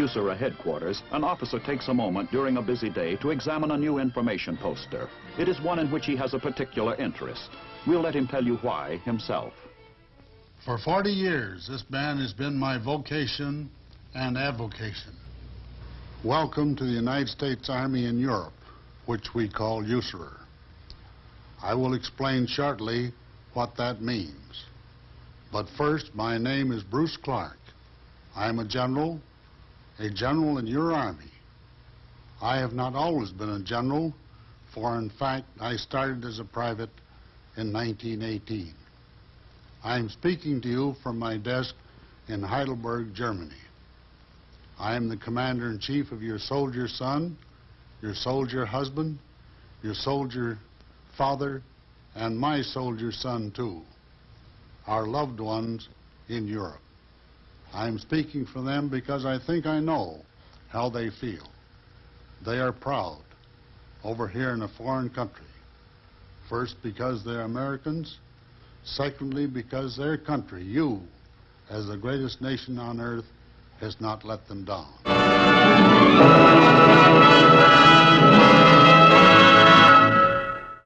USAREUR headquarters, an officer takes a moment during a busy day to examine a new information poster. It is one in which he has a particular interest. We'll let him tell you why himself. For 40 years, this band has been my vocation and avocation. Welcome to the United States Army in Europe, which we call USAREUR. I will explain shortly what that means. But first, my name is Bruce Clarke. I am a general, a general in your Army. I have not always been a general, for in fact, I started as a private in 1918. I am speaking to you from my desk in Heidelberg, Germany. I am the commander-in-chief of your soldier son, your soldier husband, your soldier father, and my soldier son, too, our loved ones in Europe. I am speaking for them because I think I know how they feel. They are proud over here in a foreign country. First, because they're Americans. Secondly, because their country, you, as the greatest nation on earth, has not let them down.